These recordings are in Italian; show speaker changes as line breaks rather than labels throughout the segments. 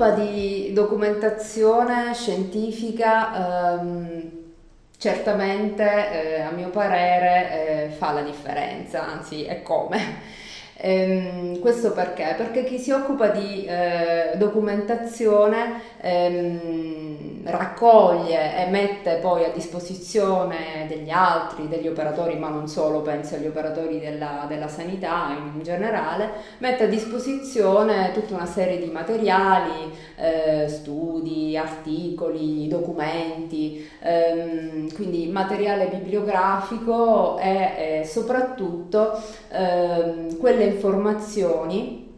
occupa di documentazione scientifica ehm, certamente eh, a mio parere eh, fa la differenza, anzi è come. Ehm, questo perché? Perché chi si occupa di eh, documentazione ehm, raccoglie e mette poi a disposizione degli altri, degli operatori, ma non solo, penso agli operatori della, della sanità in generale, mette a disposizione tutta una serie di materiali, eh, studi, articoli, documenti, ehm, quindi materiale bibliografico e, e soprattutto ehm, quelle informazioni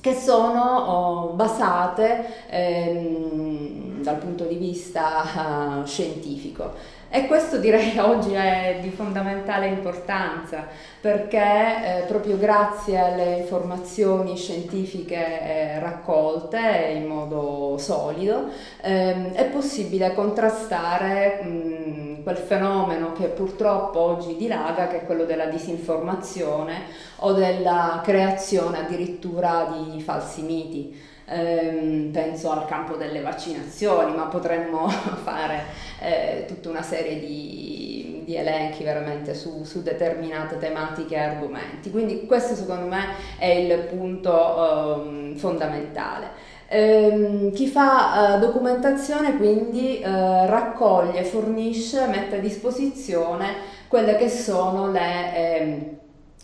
che sono oh, basate ehm, dal punto di vista uh, scientifico. E questo direi oggi è di fondamentale importanza perché eh, proprio grazie alle informazioni scientifiche eh, raccolte in modo solido eh, è possibile contrastare mh, quel fenomeno che purtroppo oggi dilaga che è quello della disinformazione o della creazione addirittura di falsi miti ehm, penso al campo delle vaccinazioni, ma potremmo fare eh, tutta una serie di, di elenchi veramente su, su, determinate tematiche e argomenti. Quindi questo secondo me è il punto ehm, fondamentale. Eh, chi fa eh, documentazione quindi eh, raccoglie, fornisce, mette a disposizione quelle che sono le ehm,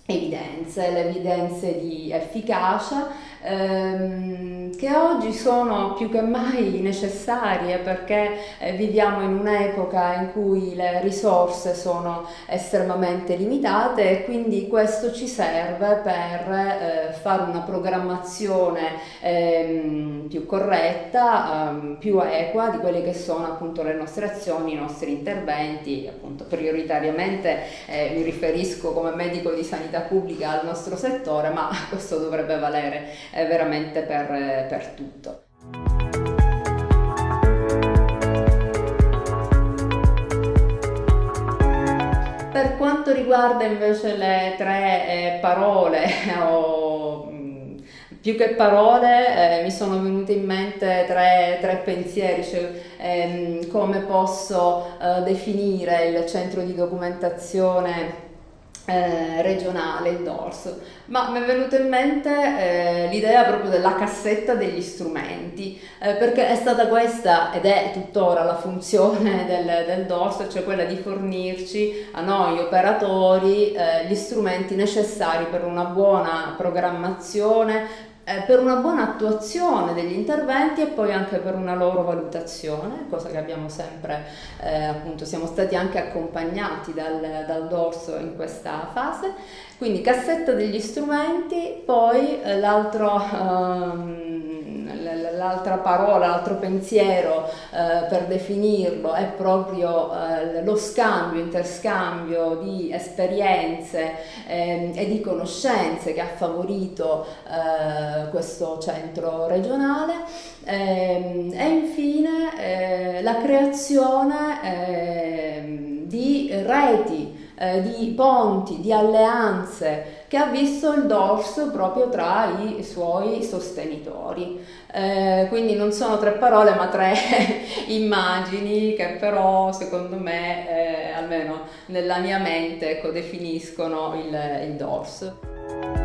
evidenze, le evidenze di efficacia ehm, che oggi sono più che mai necessarie perché eh, viviamo in un'epoca in cui le risorse sono estremamente limitate e quindi questo ci serve per eh, fare una programmazione ehm, più corretta, ehm, più equa di quelle che sono appunto le nostre azioni, i nostri interventi, appunto prioritariamente eh, mi riferisco come medico di sanità pubblica al nostro settore, ma questo dovrebbe valere eh, veramente per, eh, per tutto. Per quanto riguarda invece le tre eh, parole o mm, più che parole eh, mi sono venute in mente tre, tre pensieri, cioè ehm, come posso eh, definire il centro di documentazione eh, regionale, il dorso, ma mi è venuta in mente eh, l'idea proprio della cassetta degli strumenti, eh, perché è stata questa ed è tuttora la funzione del, del dorso, cioè quella di fornirci a noi operatori eh, gli strumenti necessari per una buona programmazione, eh, per una buona attuazione degli interventi e poi anche per una loro valutazione, cosa che abbiamo sempre, eh, appunto, siamo stati anche accompagnati dal, dal dorso in questa fase. Quindi cassetta degli strumenti, poi eh, l'altro... Um, l'altra parola, l'altro pensiero eh, per definirlo è proprio eh, lo scambio, interscambio di esperienze eh, e di conoscenze che ha favorito eh, questo centro regionale. Ehm, e infine eh, la creazione ehm, di reti eh, di ponti, di alleanze che ha visto il dorso proprio tra i suoi sostenitori. Eh, quindi non sono tre parole ma tre immagini che però secondo me, eh, almeno nella mia mente, ecco, definiscono il, il dorso.